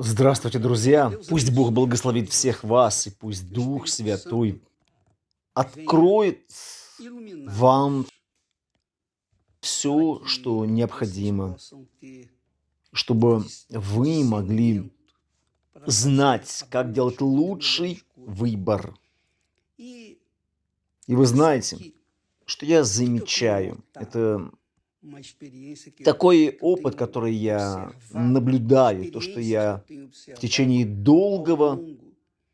Здравствуйте, друзья! Пусть Бог благословит всех вас, и пусть Дух Святой откроет вам все, что необходимо, чтобы вы могли знать, как делать лучший выбор. И вы знаете, что я замечаю, это такой опыт, который я наблюдаю, то, что я в течение долгого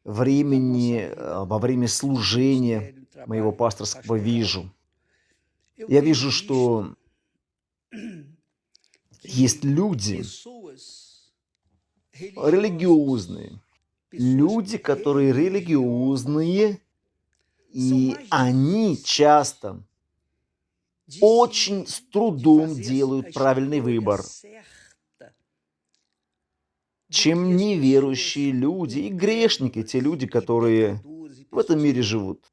времени, э, во время служения моего пасторского вижу. Я вижу, что есть люди религиозные, люди, которые религиозные, и они часто очень с трудом делают правильный выбор, чем неверующие люди и грешники, те люди, которые в этом мире живут.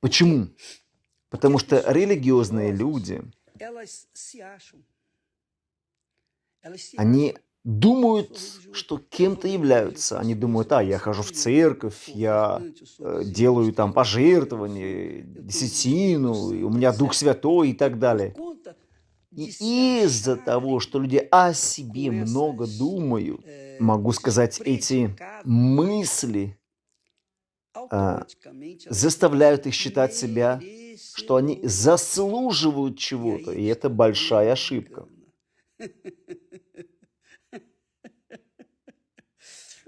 Почему? Потому что религиозные люди, они думают, что кем-то являются. Они думают, а, я хожу в церковь, я э, делаю там пожертвования, десятину, у меня Дух Святой и так далее. И из-за того, что люди о себе много думают, могу сказать, эти мысли а, заставляют их считать себя, что они заслуживают чего-то, и это большая ошибка.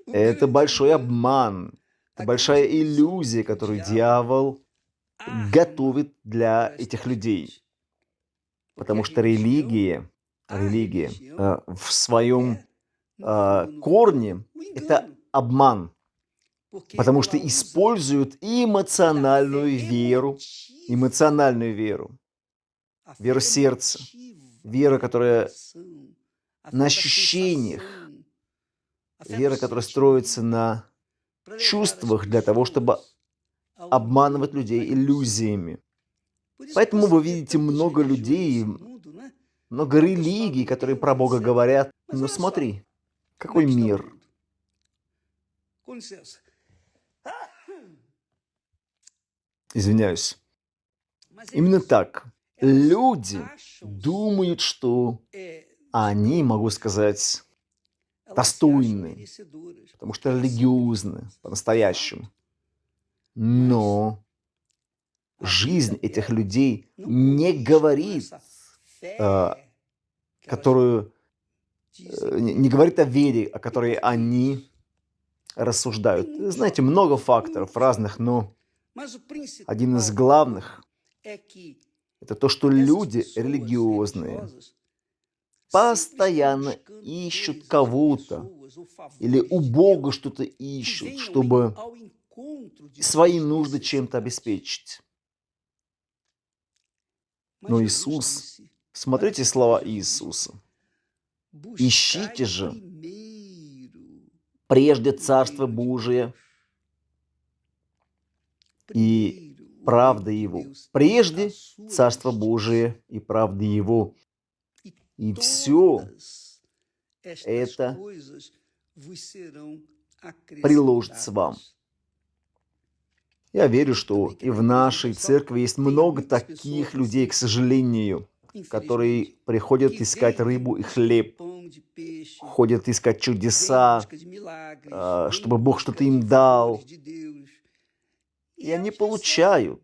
Это большой обман, это большая иллюзия, которую дьявол готовит для этих людей. Потому что религия, религия э, в своем э, корне – это обман. Потому что используют эмоциональную веру, эмоциональную веру, веру сердца, вера, которая на ощущениях, Вера, которая строится на чувствах для того, чтобы обманывать людей иллюзиями. Поэтому вы видите много людей, много религий, которые про Бога говорят. Но смотри, какой мир. Извиняюсь. Именно так. Люди думают, что они, могу сказать, достойны, потому что религиозны по-настоящему. Но жизнь этих людей не говорит, э, которую, э, не говорит о вере, о которой они рассуждают. Знаете, много факторов разных, но один из главных – это то, что люди религиозные постоянно ищут кого-то или у Бога что-то ищут, чтобы свои нужды чем-то обеспечить. Но Иисус, смотрите слова Иисуса. «Ищите же прежде Царство Божие и правда Его. Прежде Царство Божие и правда Его, и все это приложится вам. Я верю, что и в нашей церкви есть много таких людей, к сожалению, которые приходят искать рыбу и хлеб, ходят искать чудеса, а, чтобы Бог что-то им дал. И они получают.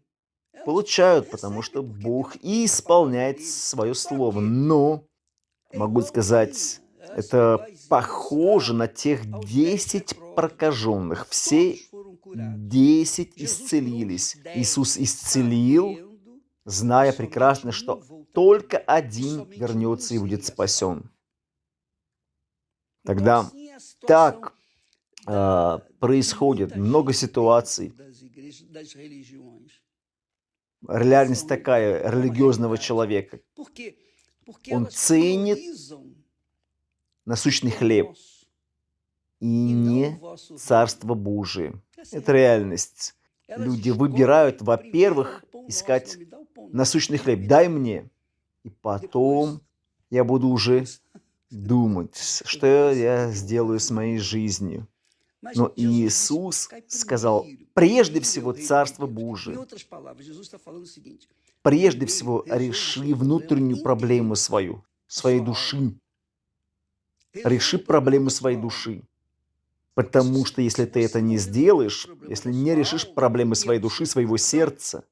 Получают, потому что Бог исполняет свое слово. Но могу сказать, это похоже на тех 10 прокаженных. Все 10 исцелились. Иисус исцелил, зная прекрасно, что только один вернется и будет спасен. Тогда так э, происходит много ситуаций. Реальность такая религиозного человека. Он ценит насущный хлеб и не Царство Божие. Это реальность. Люди выбирают, во-первых, искать насущный хлеб. Дай мне, и потом я буду уже думать, что я сделаю с моей жизнью. Но Иисус сказал, прежде всего, Царство Божие. Прежде всего, реши внутреннюю проблему свою, своей души. Реши проблему своей души. Потому что если ты это не сделаешь, если не решишь проблемы своей души, своего сердца,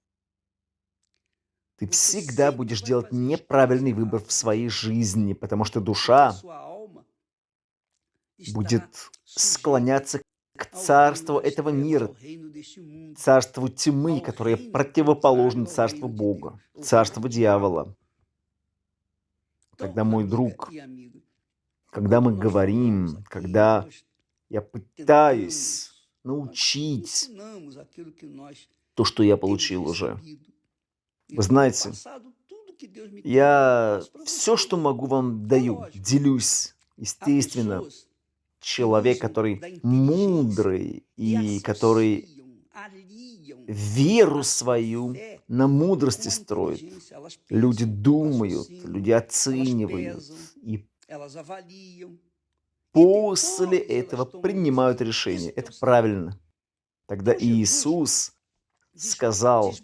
ты всегда будешь делать неправильный выбор в своей жизни, потому что душа будет склоняться к царству этого мира, царству тьмы, которое противоположно царству Бога, царству дьявола. Когда мой друг, когда мы говорим, когда я пытаюсь научить то, что я получил уже, вы знаете, я все, что могу вам даю, делюсь, естественно. Человек, который мудрый и который веру свою на мудрости строит. Люди думают, люди оценивают и после этого принимают решение. Это правильно. Тогда Иисус сказал,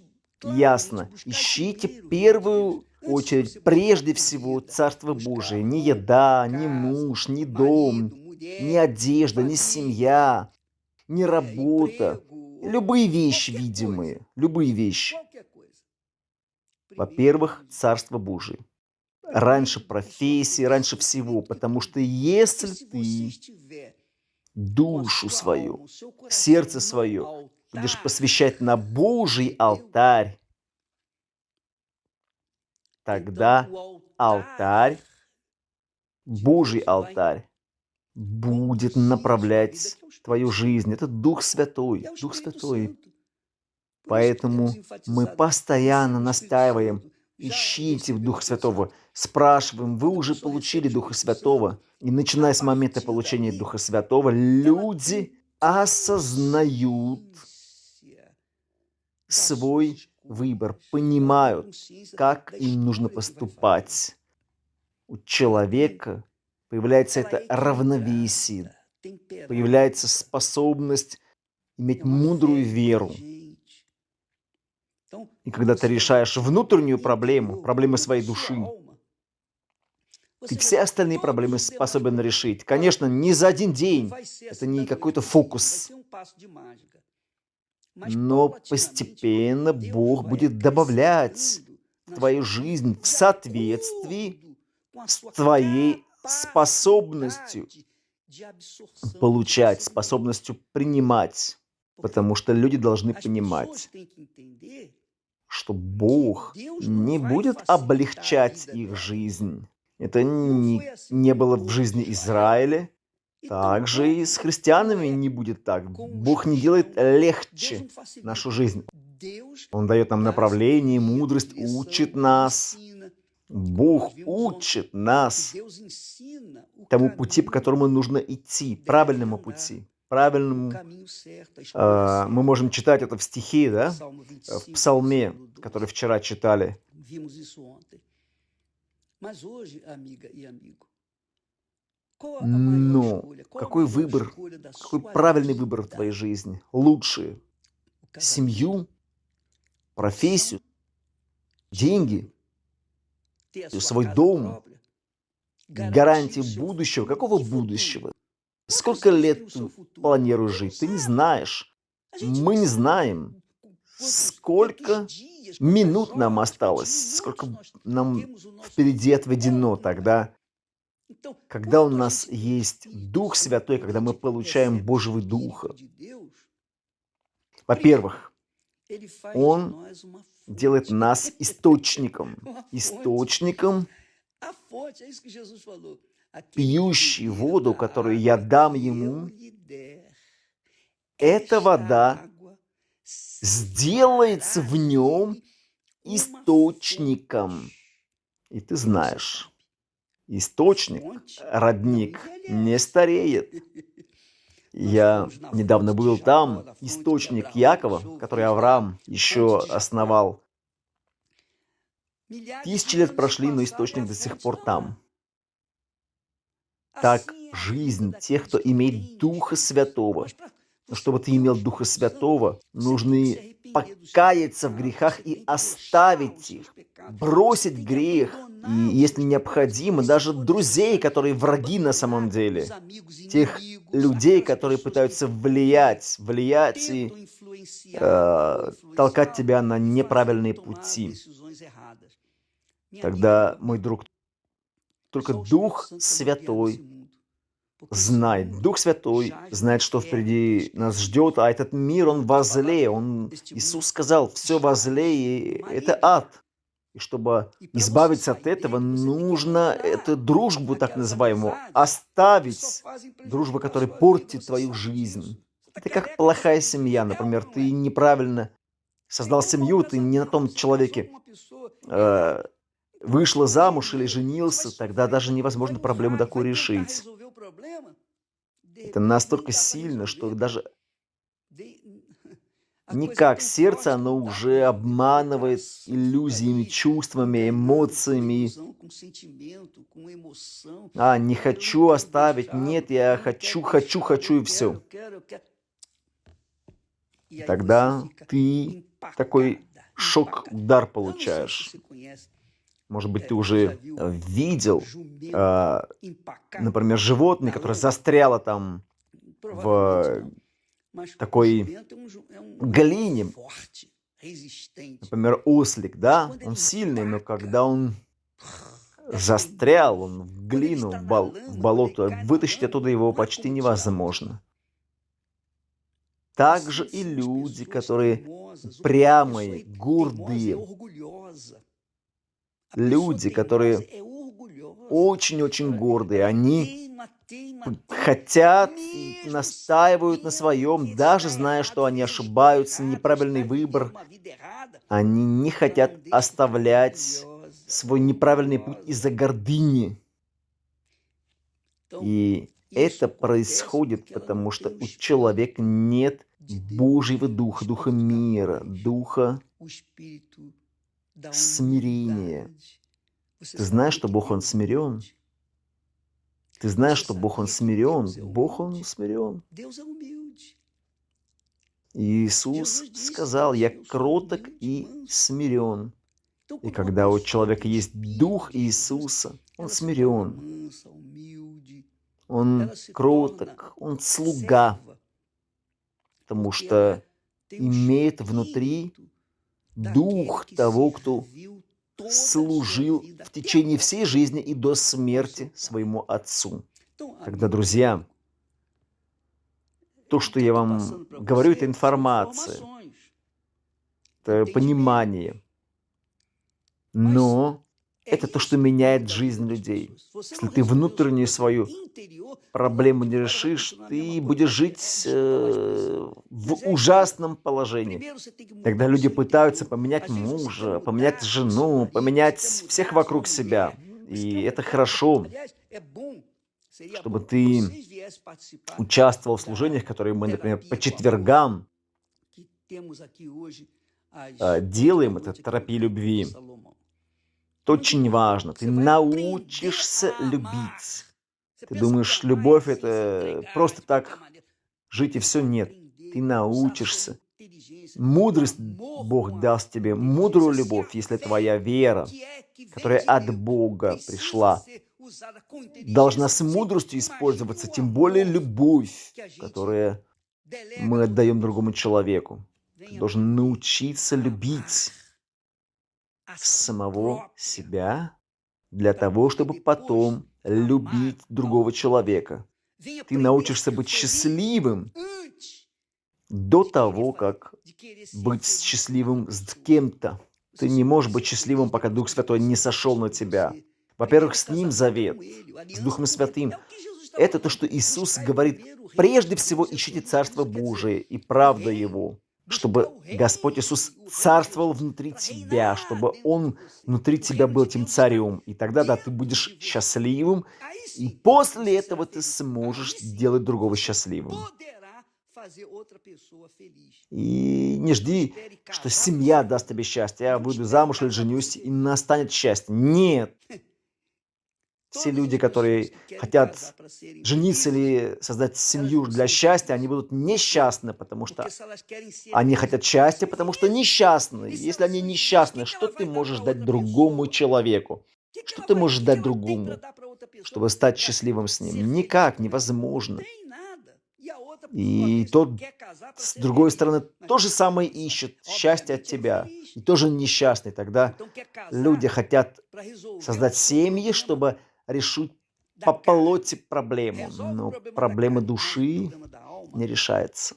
ясно. Ищите первую очередь, прежде всего, Царство Божие. Не еда, не муж, не дом, не одежда, не семья, не работа. Любые вещи видимые, любые вещи. Во-первых, Царство Божие. Раньше профессии, раньше всего. Потому что если ты душу свою, сердце свое будешь посвящать на Божий алтарь, тогда алтарь, Божий алтарь, будет направлять твою жизнь. Это Дух Святой, Дух Святой. Поэтому мы постоянно настаиваем, ищите Духа Святого, спрашиваем, вы уже получили Духа Святого. И начиная с момента получения Духа Святого, люди осознают, свой выбор, понимают, как им нужно поступать. У человека появляется это равновесие, появляется способность иметь мудрую веру. И когда ты решаешь внутреннюю проблему, проблемы своей души, ты все остальные проблемы способен решить. Конечно, не за один день. Это не какой-то фокус. Но постепенно Бог будет добавлять в твою жизнь в соответствии с твоей способностью получать, способностью принимать. Потому что люди должны понимать, что Бог не будет облегчать их жизнь. Это не, не было в жизни Израиля, также и с христианами не будет так. Бог не делает легче нашу жизнь. Он дает нам направление, мудрость, учит нас. Бог учит нас тому пути, по которому нужно идти, правильному пути, правильному. Э, мы можем читать это в стихе, да, в псалме, который вчера читали. Но какой выбор, какой правильный выбор в твоей жизни? Лучшие. Семью, профессию, деньги, свой дом, гарантии будущего. Какого будущего? Сколько лет ты планируешь жить? Ты не знаешь. Мы не знаем, сколько минут нам осталось, сколько нам впереди отведено тогда. Когда у нас есть Дух Святой, когда мы получаем Божьего Духа, во-первых, Он делает нас источником, источником, пьющий воду, которую я дам ему, эта вода сделается в нем источником. И ты знаешь, источник, родник не стареет. Я недавно был там, источник Якова, который Авраам еще основал. Тысячи лет прошли, но источник до сих пор там. Так жизнь тех, кто имеет Духа Святого. Чтобы ты имел Духа Святого, нужно покаяться в грехах и оставить их, бросить грех, и, если необходимо, даже друзей, которые враги на самом деле, тех людей, которые пытаются влиять, влиять и э, толкать тебя на неправильные пути. Тогда, мой друг, только Дух Святой знает. Дух Святой знает, что впереди нас ждет, а этот мир, он возле. Он, Иисус сказал, все возле, и это ад. И чтобы избавиться от этого, нужно эту дружбу, так называемую, оставить. Дружбу, которая портит твою жизнь. Это как плохая семья, например. Ты неправильно создал семью, ты не на том человеке э, вышла замуж или женился, тогда даже невозможно проблему такую решить. Это настолько сильно, что даже Никак сердце, оно уже обманывает иллюзиями, чувствами, эмоциями. А, не хочу оставить, нет, я хочу, хочу, хочу и все. Тогда ты такой шок-удар получаешь. Может быть, ты уже видел, э, например, животное, которое застряло там в такой глине, например, ослик, да, он сильный, но когда он застрял, он в глину, в, бол в болото, вытащить оттуда его почти невозможно. Также и люди, которые прямые, гордые, люди, которые очень-очень гордые, они хотят настаивают на своем, даже зная, что они ошибаются, неправильный выбор. Они не хотят оставлять свой неправильный путь из-за гордыни. И это происходит, потому что у человека нет Божьего Духа, Духа мира, Духа смирения. Ты знаешь, что Бог, Он смирен? Ты знаешь, что Бог, Он смирен. Бог, Он смирен. Иисус сказал, я кроток и смирен. И когда у человека есть Дух Иисуса, он смирен. Он кроток, он слуга, потому что имеет внутри Дух того, кто служил в течение всей жизни и до смерти своему отцу. Тогда, друзья, то, что я вам говорю, это информация, это понимание. Но это то, что меняет жизнь людей. Если ты внутреннюю свою проблему не решишь, ты будешь жить э, в ужасном положении. Тогда люди пытаются поменять мужа, поменять жену, поменять всех вокруг себя. И это хорошо, чтобы ты участвовал в служениях, которые мы, например, по четвергам э, делаем, это терапия любви. Это очень важно. Ты научишься любить. Ты думаешь, любовь это просто так жить и все? Нет. Ты научишься. Мудрость Бог даст тебе, мудрую любовь, если твоя вера, которая от Бога пришла, должна с мудростью использоваться, тем более любовь, которую мы отдаем другому человеку. Ты должен научиться любить самого себя для того, чтобы потом любить другого человека. Ты научишься быть счастливым до того, как быть счастливым с кем-то. Ты не можешь быть счастливым, пока Дух Святой не сошел на тебя. Во-первых, с Ним завет, с Духом Святым. Это то, что Иисус говорит. Прежде всего ищите Царство Божие и правда Его чтобы Господь Иисус царствовал внутри тебя, чтобы Он внутри тебя был тем царем. И тогда, да, ты будешь счастливым, и после этого ты сможешь делать другого счастливым. И не жди, что семья даст тебе счастье. Я выйду замуж или женюсь, и настанет счастье. Нет. Все люди, которые хотят жениться или создать семью для счастья, они будут несчастны, потому что они хотят счастья, потому что несчастны. Если они несчастны, что ты можешь дать другому человеку? Что ты можешь дать другому, чтобы стать счастливым с ним? Никак, невозможно. И тот, с другой стороны, то же самое ищет счастье от тебя. И тоже несчастный. Тогда люди хотят создать семьи, чтобы решить по плоти проблему. Но проблема души не решается.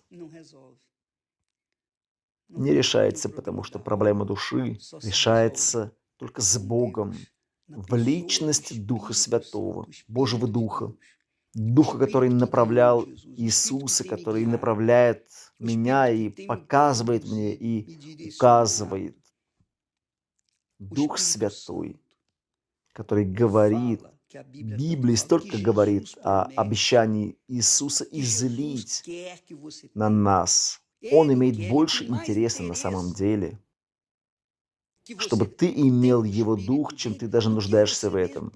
Не решается, потому что проблема души решается только с Богом, в личности Духа Святого, Божьего Духа. Духа, который направлял Иисуса, который направляет меня и показывает мне, и указывает. Дух Святой, который говорит, Библия столько говорит о обещании Иисуса излить на нас. Он имеет больше интереса на самом деле, чтобы ты имел Его Дух, чем ты даже нуждаешься в этом.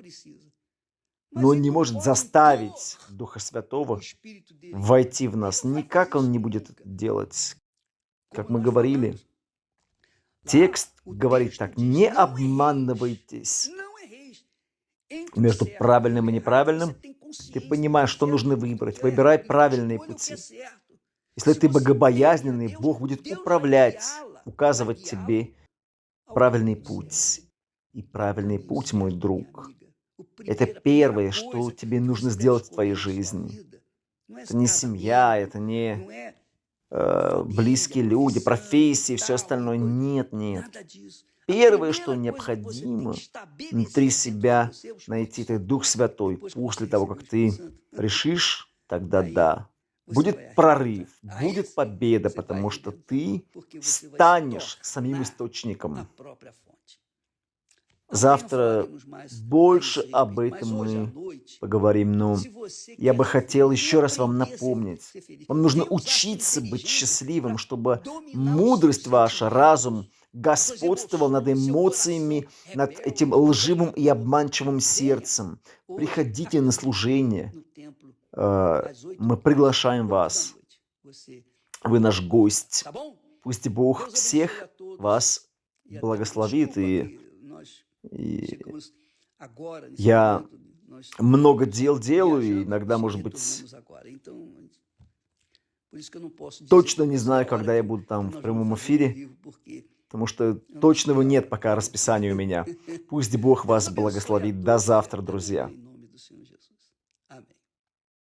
но он не может заставить Духа Святого войти в нас. Никак он не будет это делать. Как мы говорили, текст говорит так, не обманывайтесь. Между правильным и неправильным ты понимаешь, что нужно выбрать. Выбирай правильные пути. Если ты богобоязненный, Бог будет управлять, указывать тебе правильный путь. И правильный путь, мой друг, это первое, что тебе нужно сделать в твоей жизни. Это не семья, это не э, близкие люди, профессии, все остальное. Нет, нет. Первое, что необходимо внутри себя найти, это Дух Святой. После того, как ты решишь, тогда да. Будет прорыв, будет победа, потому что ты станешь самим источником. Завтра больше об этом мы поговорим, но я бы хотел еще раз вам напомнить. Вам нужно учиться быть счастливым, чтобы мудрость ваша, разум господствовал над эмоциями, над этим лживым и обманчивым сердцем. Приходите на служение. Э, мы приглашаем вас. Вы наш гость. Пусть Бог всех вас благословит и и я много дел делаю, и иногда, может быть, точно не знаю, когда я буду там в прямом эфире, потому что точного нет пока расписания у меня. Пусть Бог вас благословит. До завтра, друзья.